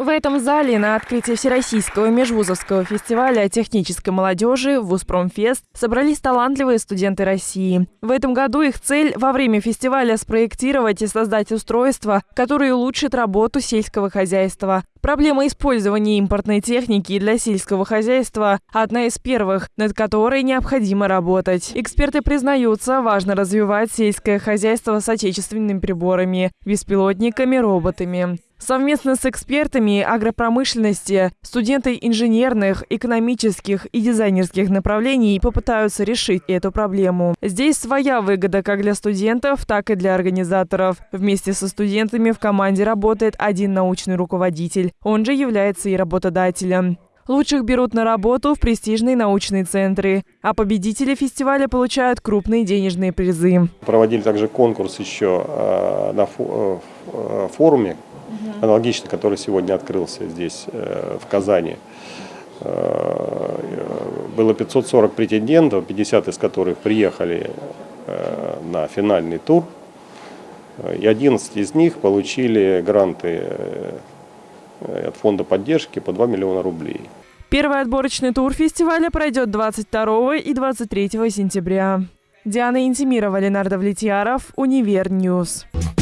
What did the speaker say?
В этом зале на открытии Всероссийского межвузовского фестиваля технической молодежи «Вузпромфест» собрались талантливые студенты России. В этом году их цель во время фестиваля спроектировать и создать устройства, которые улучшат работу сельского хозяйства. Проблема использования импортной техники для сельского хозяйства – одна из первых, над которой необходимо работать. Эксперты признаются, важно развивать сельское хозяйство с отечественными приборами, беспилотниками, роботами. Совместно с экспертами агропромышленности студенты инженерных, экономических и дизайнерских направлений попытаются решить эту проблему. Здесь своя выгода как для студентов, так и для организаторов. Вместе со студентами в команде работает один научный руководитель. Он же является и работодателем. Лучших берут на работу в престижные научные центры, а победители фестиваля получают крупные денежные призы. Проводили также конкурс еще э, на э, форуме аналогичный, который сегодня открылся здесь, э, в Казани. Э, было 540 претендентов, 50 из которых приехали э, на финальный тур. И 11 из них получили гранты от фонда поддержки по 2 миллиона рублей. Первый отборочный тур фестиваля пройдет 22 и 23 сентября. Диана Интимирова, Ленардо Влетьяров, Univer News. News.